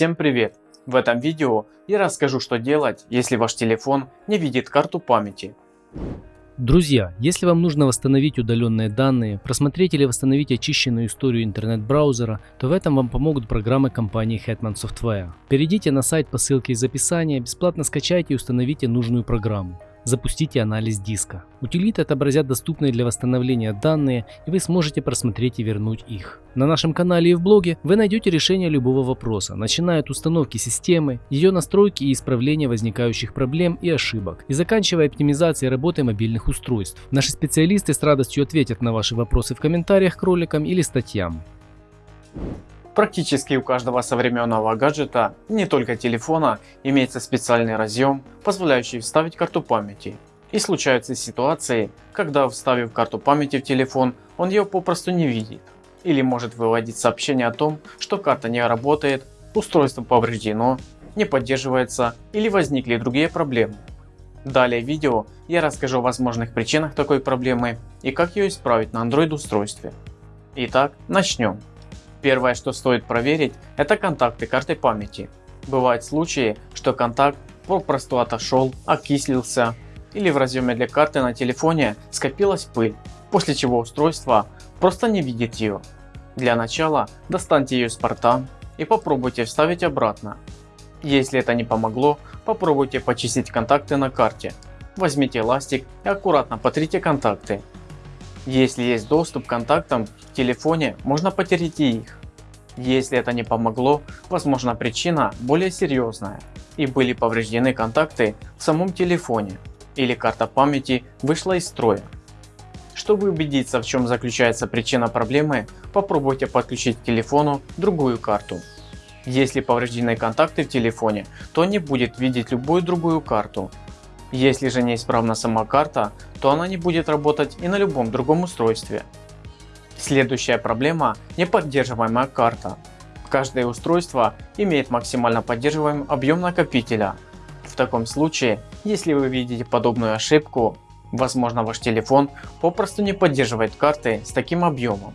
Всем привет! В этом видео я расскажу что делать, если ваш телефон не видит карту памяти. Друзья, если вам нужно восстановить удаленные данные, просмотреть или восстановить очищенную историю интернет-браузера, то в этом вам помогут программы компании Hetman Software. Перейдите на сайт по ссылке из описания, бесплатно скачайте и установите нужную программу запустите анализ диска. Утилиты отобразят доступные для восстановления данные и вы сможете просмотреть и вернуть их. На нашем канале и в блоге вы найдете решение любого вопроса, начиная от установки системы, ее настройки и исправления возникающих проблем и ошибок, и заканчивая оптимизацией работы мобильных устройств. Наши специалисты с радостью ответят на ваши вопросы в комментариях к роликам или статьям. Практически у каждого современного гаджета, не только телефона, имеется специальный разъем, позволяющий вставить карту памяти. И случаются ситуации, когда вставив карту памяти в телефон, он ее попросту не видит. Или может выводить сообщение о том, что карта не работает, устройство повреждено, не поддерживается или возникли другие проблемы. Далее в видео я расскажу о возможных причинах такой проблемы и как ее исправить на Android устройстве. Итак, начнем. Первое, что стоит проверить, это контакты карты памяти. Бывают случаи, что контакт попросту отошел, окислился или в разъеме для карты на телефоне скопилась пыль, после чего устройство просто не видит ее. Для начала достаньте ее из порта и попробуйте вставить обратно. Если это не помогло, попробуйте почистить контакты на карте. Возьмите эластик и аккуратно потрите контакты. Если есть доступ к контактам в телефоне, можно потереть их. Если это не помогло, возможно причина более серьезная и были повреждены контакты в самом телефоне или карта памяти вышла из строя. Чтобы убедиться в чем заключается причина проблемы, попробуйте подключить к телефону другую карту. Если повреждены контакты в телефоне, то не будет видеть любую другую карту. Если же неисправна сама карта, то она не будет работать и на любом другом устройстве. Следующая проблема – неподдерживаемая карта. Каждое устройство имеет максимально поддерживаемый объем накопителя. В таком случае, если вы видите подобную ошибку, возможно ваш телефон попросту не поддерживает карты с таким объемом.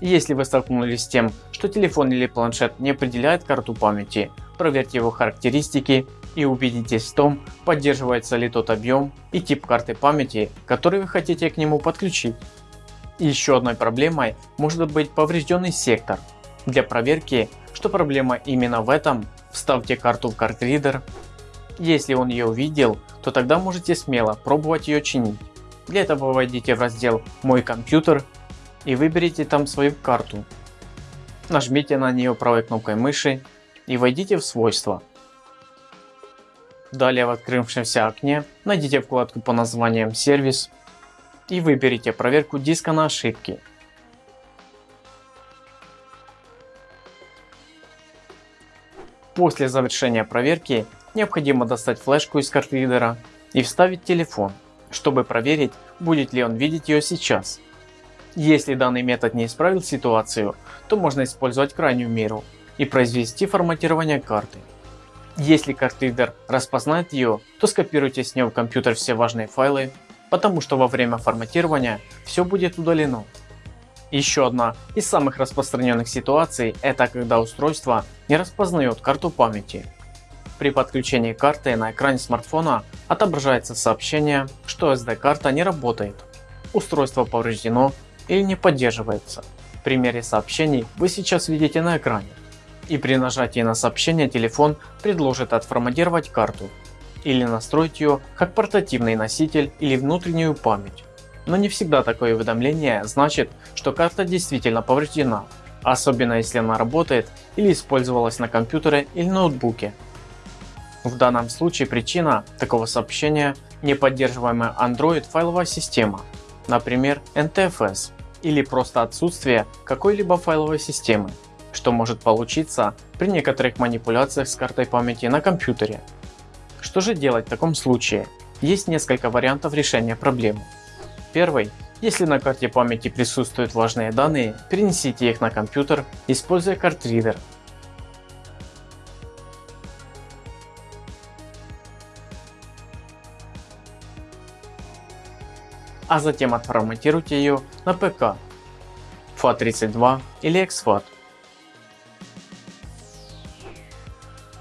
Если вы столкнулись с тем, что телефон или планшет не определяет карту памяти, проверьте его характеристики и убедитесь в том, поддерживается ли тот объем и тип карты памяти, который вы хотите к нему подключить. Еще одной проблемой может быть поврежденный сектор. Для проверки, что проблема именно в этом, вставьте карту в картридер. Если он ее увидел, то тогда можете смело пробовать ее чинить. Для этого войдите в раздел «Мой компьютер» и выберите там свою карту. Нажмите на нее правой кнопкой мыши и войдите в свойства. Далее в открывшемся окне найдите вкладку по названием «Сервис» и выберите проверку диска на ошибки. После завершения проверки необходимо достать флешку из картридера и вставить телефон, чтобы проверить будет ли он видеть ее сейчас. Если данный метод не исправил ситуацию, то можно использовать крайнюю меру и произвести форматирование карты. Если картридер распознает ее, то скопируйте с нее в компьютер все важные файлы потому что во время форматирования все будет удалено. Еще одна из самых распространенных ситуаций это когда устройство не распознает карту памяти. При подключении карты на экране смартфона отображается сообщение, что SD карта не работает, устройство повреждено или не поддерживается. В примере сообщений вы сейчас видите на экране. И при нажатии на сообщение телефон предложит отформатировать карту или настроить ее как портативный носитель или внутреннюю память. Но не всегда такое уведомление значит, что карта действительно повреждена, особенно если она работает или использовалась на компьютере или ноутбуке. В данном случае причина такого сообщения неподдерживаемая Android файловая система, например NTFS, или просто отсутствие какой-либо файловой системы, что может получиться при некоторых манипуляциях с картой памяти на компьютере. Что же делать в таком случае? Есть несколько вариантов решения проблемы. Первый. Если на карте памяти присутствуют важные данные, перенесите их на компьютер, используя картридер. А затем отформатируйте ее на ПК FAT32 или exFAT.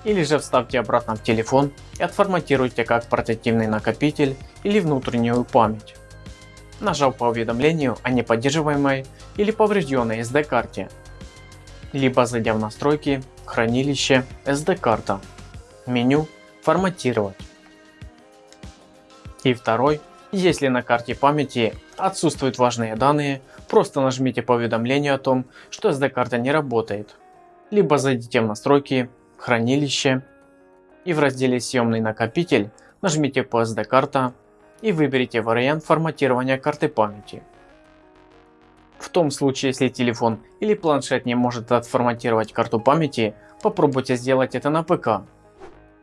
Или же вставьте обратно в телефон и отформатируйте как портативный накопитель или внутреннюю память. Нажав по уведомлению о неподдерживаемой или поврежденной SD карте, либо зайдя в настройки, хранилище, SD карта, меню форматировать. И второй, если на карте памяти отсутствуют важные данные, просто нажмите по уведомлению о том, что SD карта не работает. Либо зайдите в настройки, хранилище и в разделе съемный накопитель нажмите по SD карта и выберите вариант форматирования карты памяти. В том случае, если телефон или планшет не может отформатировать карту памяти, попробуйте сделать это на ПК.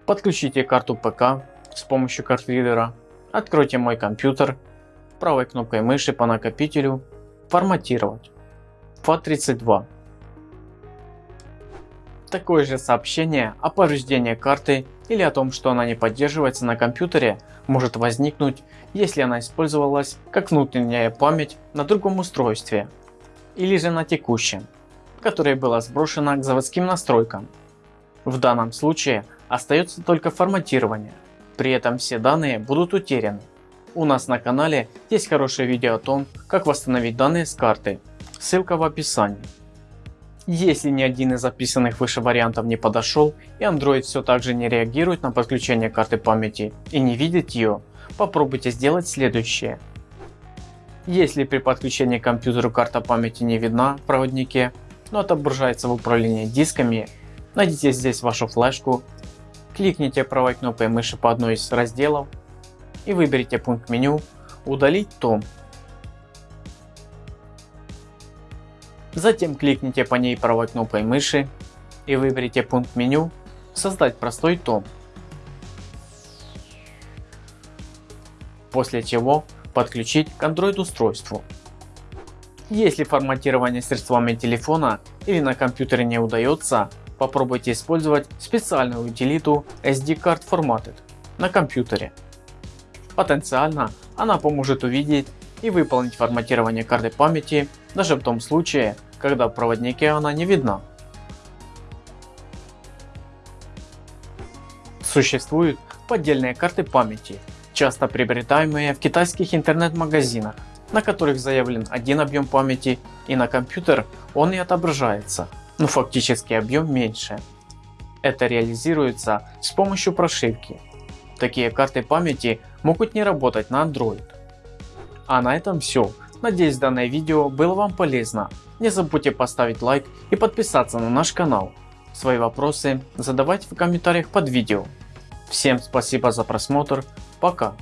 Подключите карту ПК с помощью картридера, откройте мой компьютер, правой кнопкой мыши по накопителю форматировать FAT32 Такое же сообщение о повреждении карты или о том, что она не поддерживается на компьютере, может возникнуть, если она использовалась как внутренняя память на другом устройстве или же на текущем, которое было сброшено к заводским настройкам. В данном случае остается только форматирование, при этом все данные будут утеряны. У нас на канале есть хорошее видео о том, как восстановить данные с карты, ссылка в описании. Если ни один из записанных выше вариантов не подошел и Android все так же не реагирует на подключение карты памяти и не видит ее, попробуйте сделать следующее. Если при подключении к компьютеру карта памяти не видна в проводнике, но отображается в управлении дисками, найдите здесь вашу флешку, кликните правой кнопкой мыши по одной из разделов и выберите пункт меню «Удалить том» Затем кликните по ней правой кнопкой мыши и выберите пункт меню «Создать простой том». После чего подключить к Android устройству. Если форматирование средствами телефона или на компьютере не удается, попробуйте использовать специальную утилиту SD Card Formatted на компьютере. Потенциально она поможет увидеть и выполнить форматирование карты памяти даже в том случае, когда в проводнике она не видна. Существуют поддельные карты памяти, часто приобретаемые в китайских интернет-магазинах, на которых заявлен один объем памяти и на компьютер он и отображается, но фактически объем меньше. Это реализуется с помощью прошивки. Такие карты памяти могут не работать на Android. А на этом все. Надеюсь данное видео было вам полезно. Не забудьте поставить лайк и подписаться на наш канал. Свои вопросы задавайте в комментариях под видео. Всем спасибо за просмотр. Пока.